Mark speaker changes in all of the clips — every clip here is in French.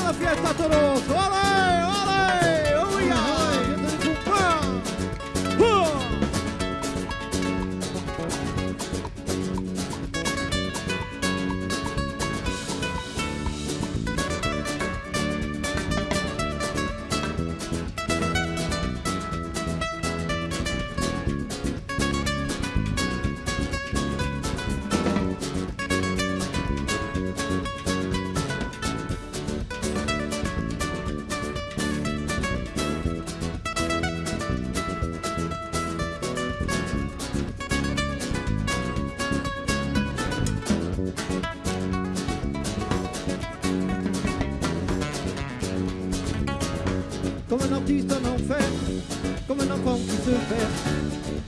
Speaker 1: Sofia está Toronto. Olá! Comme un artiste en enfer, comme un enfant qui se perd.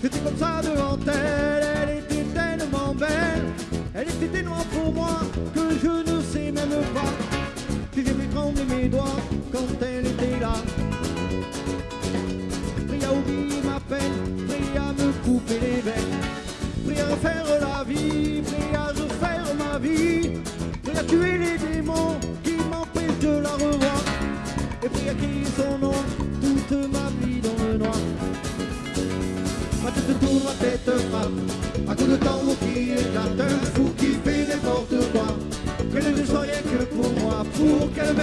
Speaker 1: J'étais comme ça devant elle, elle était tellement belle. Elle était noire pour moi que je ne sais même pas. Si j'ai fait trembler mes doigts quand elle était là. Prie à oublier ma peine, prie à me couper les veines. Prie à refaire la vie, prie à refaire ma vie. Prie à tuer les démons qui m'empêchent de la revoir. Et puis à tourne, tête frappe. À coup de tambour qui éclate, un fou qui fait n'importe quoi. Qu'elle ne rien que pour moi, pour qu'elle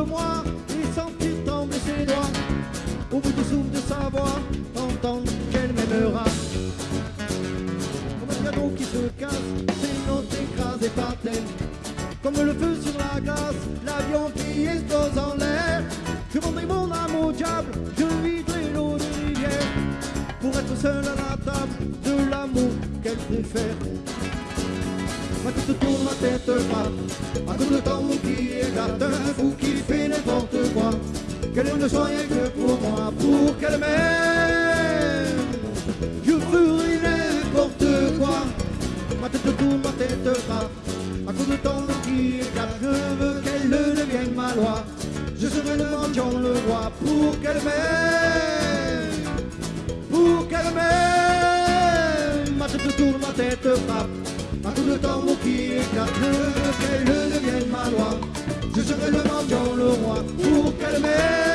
Speaker 1: contre moi et sentir trembler ses doigts, au bout du souffle de sa voix, entendre qu'elle m'aimera. Comme un piano qui se casse, ses notes écrasées par terre, comme le feu sur la glace, l'avion qui explose en l'air. Je vendrai mon âme au diable, je viderai l'eau de rivière pour être seul à la table de l'amour qu'elle préfère. Ma tête tourne, ma tête frappe, à cause de temps Qu'elle ne soit rien que pour moi, pour qu'elle m'aime. Je ferai n'importe quoi. Ma tête tourne, ma tête frappe, à cause de temps qui éclate, je veux qu'elle devienne ma loi. Je serai le mendiant, le roi, pour qu'elle m'aime pour qu'elle m'aime. Ma tête tourne, ma tête frappe. Un coup de tambour qui éclate, je veux qu'elle devienne ma loi. Je serai le mendiant, le roi, pour qu'elle m'aime.